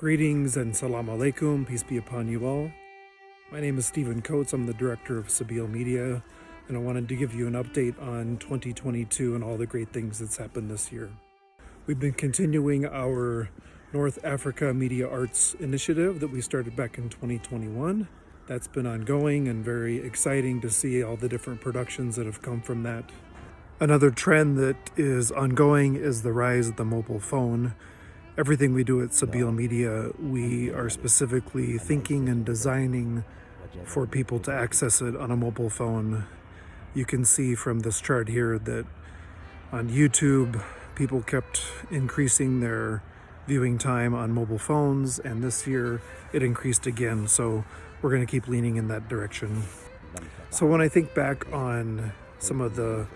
Greetings and salam alaikum, peace be upon you all. My name is Stephen Coates, I'm the director of Sabeel Media, and I wanted to give you an update on 2022 and all the great things that's happened this year. We've been continuing our North Africa Media Arts initiative that we started back in 2021. That's been ongoing and very exciting to see all the different productions that have come from that. Another trend that is ongoing is the rise of the mobile phone everything we do at Sabeel Media, we are specifically thinking and designing for people to access it on a mobile phone. You can see from this chart here that on YouTube, people kept increasing their viewing time on mobile phones, and this year it increased again. So we're going to keep leaning in that direction. So when I think back on some of the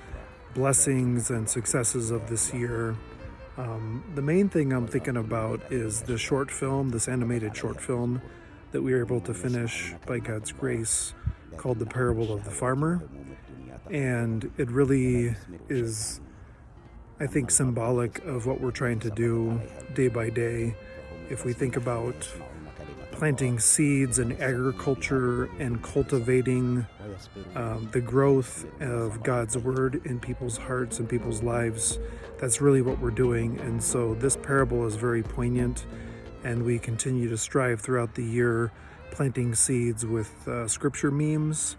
blessings and successes of this year, um, the main thing I'm thinking about is the short film, this animated short film that we were able to finish by God's grace called The Parable of the Farmer. And it really is, I think, symbolic of what we're trying to do day by day. If we think about planting seeds and agriculture and cultivating um, the growth of God's word in people's hearts and people's lives. That's really what we're doing. And so this parable is very poignant, and we continue to strive throughout the year planting seeds with uh, scripture memes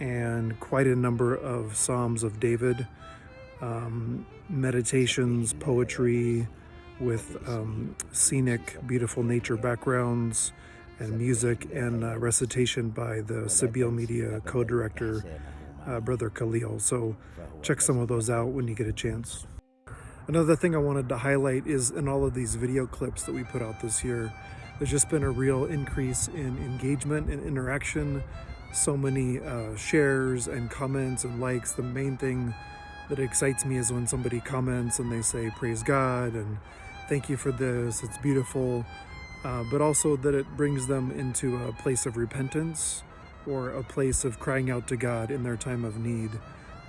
and quite a number of Psalms of David, um, meditations, poetry with um, scenic, beautiful nature backgrounds and music and uh, recitation by the Sabeel Media co-director, uh, Brother Khalil. So check some of those out when you get a chance. Another thing I wanted to highlight is in all of these video clips that we put out this year, there's just been a real increase in engagement and interaction. So many uh, shares and comments and likes. The main thing that excites me is when somebody comments and they say, praise God and thank you for this, it's beautiful uh, but also that it brings them into a place of repentance or a place of crying out to God in their time of need.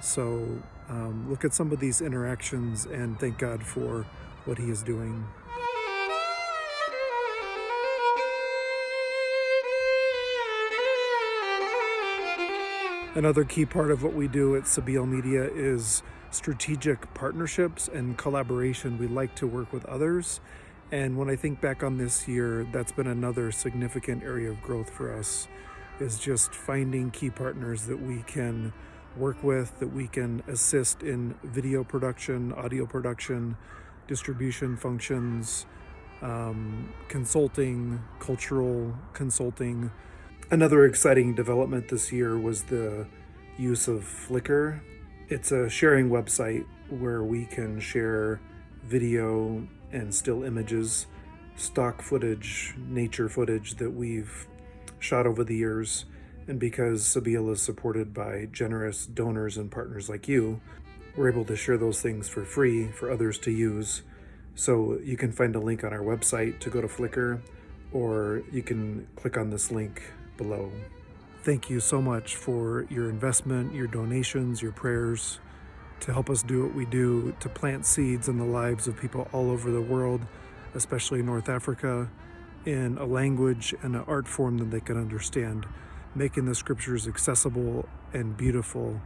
So um, look at some of these interactions and thank God for what he is doing. Another key part of what we do at Sabeel Media is strategic partnerships and collaboration. We like to work with others and when I think back on this year, that's been another significant area of growth for us is just finding key partners that we can work with, that we can assist in video production, audio production, distribution functions, um, consulting, cultural consulting. Another exciting development this year was the use of Flickr. It's a sharing website where we can share video and still images, stock footage, nature footage that we've shot over the years. And because Sabeel is supported by generous donors and partners like you, we're able to share those things for free for others to use. So you can find a link on our website to go to Flickr, or you can click on this link below. Thank you so much for your investment, your donations, your prayers to help us do what we do, to plant seeds in the lives of people all over the world, especially North Africa, in a language and an art form that they can understand, making the scriptures accessible and beautiful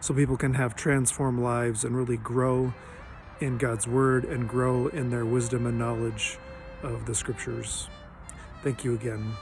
so people can have transformed lives and really grow in God's word and grow in their wisdom and knowledge of the scriptures. Thank you again.